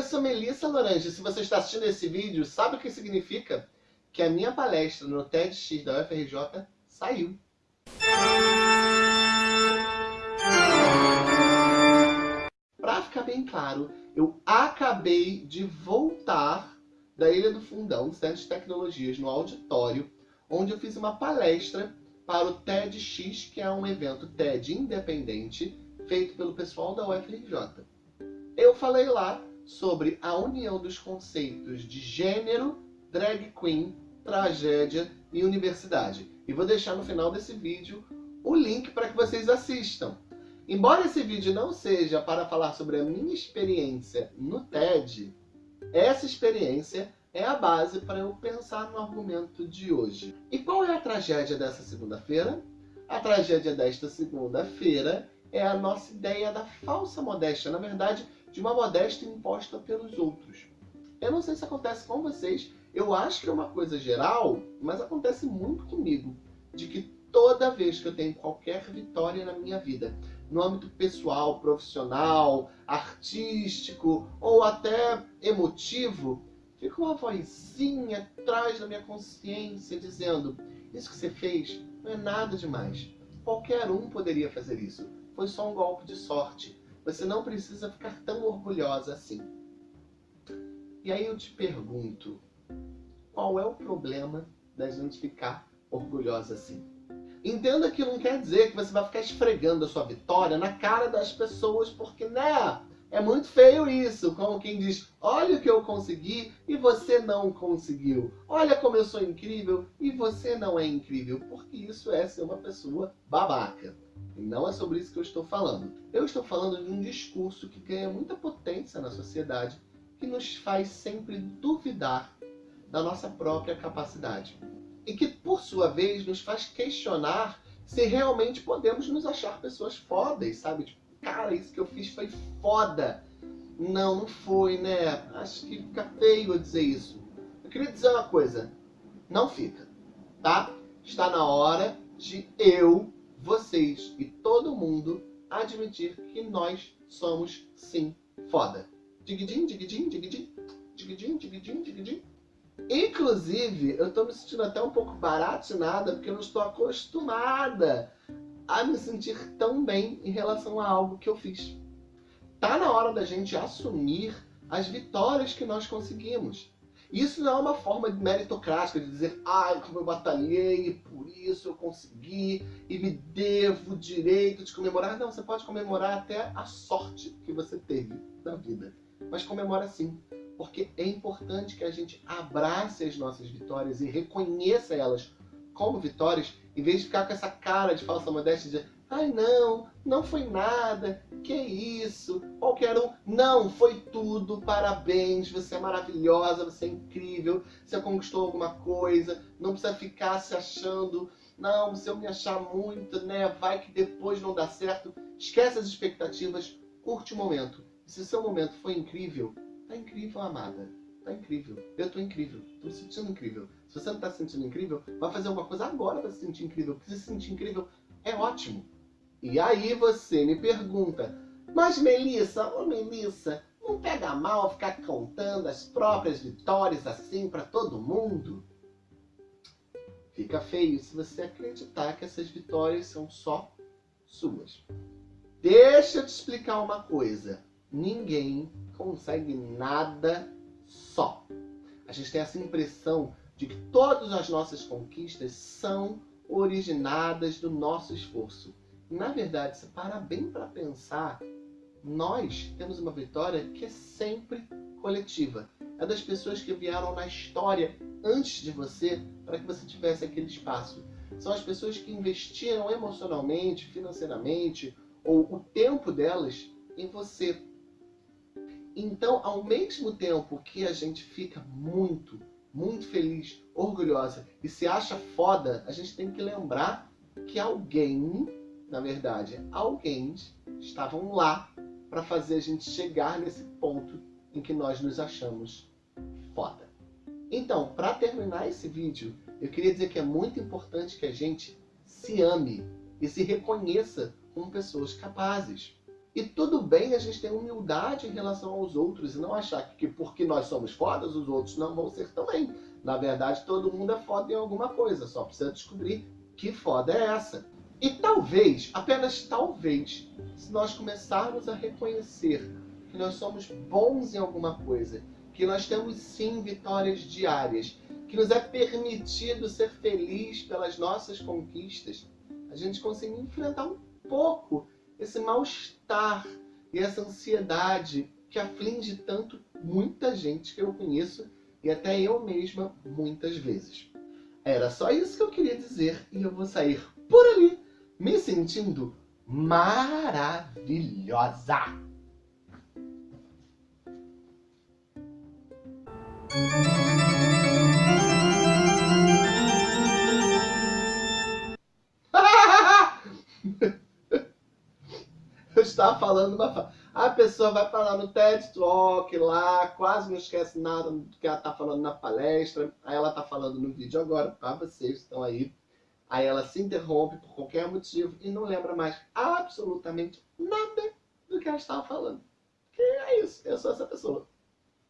eu sou Melissa Lorange. Se você está assistindo esse vídeo, sabe o que significa? Que a minha palestra no TEDx da UFRJ saiu. Para ficar bem claro, eu acabei de voltar da Ilha do Fundão, Centro de Tecnologias, no auditório, onde eu fiz uma palestra para o TEDx, que é um evento TED independente, feito pelo pessoal da UFRJ. Eu falei lá sobre a união dos conceitos de gênero, drag queen, tragédia e universidade. E vou deixar no final desse vídeo o link para que vocês assistam. Embora esse vídeo não seja para falar sobre a minha experiência no TED, essa experiência é a base para eu pensar no argumento de hoje. E qual é a tragédia dessa segunda-feira? A tragédia desta segunda-feira é a nossa ideia da falsa modéstia. Na verdade, de uma modéstia imposta pelos outros. Eu não sei se acontece com vocês, eu acho que é uma coisa geral, mas acontece muito comigo, de que toda vez que eu tenho qualquer vitória na minha vida, no âmbito pessoal, profissional, artístico ou até emotivo, fica uma vozinha atrás da minha consciência dizendo isso que você fez não é nada demais. Qualquer um poderia fazer isso. Foi só um golpe de sorte. Você não precisa ficar tão orgulhosa assim. E aí eu te pergunto, qual é o problema da gente ficar orgulhosa assim? Entenda que não quer dizer que você vai ficar esfregando a sua vitória na cara das pessoas, porque, né, é muito feio isso, como quem diz, olha o que eu consegui e você não conseguiu. Olha como eu sou incrível e você não é incrível, porque isso é ser uma pessoa babaca. E não é sobre isso que eu estou falando. Eu estou falando de um discurso que ganha muita potência na sociedade, que nos faz sempre duvidar da nossa própria capacidade. E que, por sua vez, nos faz questionar se realmente podemos nos achar pessoas fodas, sabe? Tipo, cara, isso que eu fiz foi foda. Não, não foi, né? Acho que fica feio eu dizer isso. Eu queria dizer uma coisa. Não fica, tá? Está na hora de eu vocês e todo mundo admitir que nós somos sim foda. Digidim, digidim, digidim, digidim, digidim, digidim. Inclusive, eu tô me sentindo até um pouco baratinada porque eu não estou acostumada a me sentir tão bem em relação a algo que eu fiz. Tá na hora da gente assumir as vitórias que nós conseguimos. Isso não é uma forma meritocrática de dizer, ai, como eu batalhei e por isso eu consegui e me devo o direito de comemorar. Não, você pode comemorar até a sorte que você teve na vida. Mas comemora sim, porque é importante que a gente abrace as nossas vitórias e reconheça elas como vitórias, em vez de ficar com essa cara de falsa modéstia de Ai não, não foi nada, que isso, qualquer um. Não, foi tudo, parabéns, você é maravilhosa, você é incrível, você conquistou alguma coisa, não precisa ficar se achando, não, se eu me achar muito, né, vai que depois não dá certo. Esquece as expectativas, curte o momento. E se seu momento foi incrível, tá incrível, amada. Tá incrível. Eu tô incrível. Tô me sentindo incrível. Se você não tá se sentindo incrível, vai fazer alguma coisa agora pra se sentir incrível. Porque se sentir incrível é ótimo. E aí você me pergunta, mas Melissa, ô Melissa, não pega mal ficar contando as próprias vitórias assim para todo mundo? Fica feio se você acreditar que essas vitórias são só suas. Deixa eu te explicar uma coisa. Ninguém consegue nada só. A gente tem essa impressão de que todas as nossas conquistas são originadas do nosso esforço. Na verdade, se parar bem para pensar, nós temos uma vitória que é sempre coletiva. É das pessoas que vieram na história antes de você para que você tivesse aquele espaço. São as pessoas que investiram emocionalmente, financeiramente ou o tempo delas em você. Então, ao mesmo tempo que a gente fica muito, muito feliz, orgulhosa e se acha foda, a gente tem que lembrar que alguém na verdade, alguém estavam lá para fazer a gente chegar nesse ponto em que nós nos achamos foda. Então, para terminar esse vídeo, eu queria dizer que é muito importante que a gente se ame e se reconheça como pessoas capazes. E tudo bem a gente ter humildade em relação aos outros e não achar que porque nós somos fodas, os outros não vão ser também. Na verdade, todo mundo é foda em alguma coisa, só precisa descobrir que foda é essa. E talvez, apenas talvez, se nós começarmos a reconhecer que nós somos bons em alguma coisa, que nós temos sim vitórias diárias, que nos é permitido ser feliz pelas nossas conquistas, a gente conseguir enfrentar um pouco esse mal-estar e essa ansiedade que aflige tanto muita gente que eu conheço e até eu mesma muitas vezes. Era só isso que eu queria dizer e eu vou sair por ali me sentindo maravilhosa. Estava falando uma a pessoa vai falar no TED Talk lá, quase não esquece nada do que ela está falando na palestra. Aí ela está falando no vídeo agora, para vocês que estão aí. Aí ela se interrompe por qualquer motivo e não lembra mais absolutamente nada do que ela estava falando. Que é isso, eu sou essa pessoa.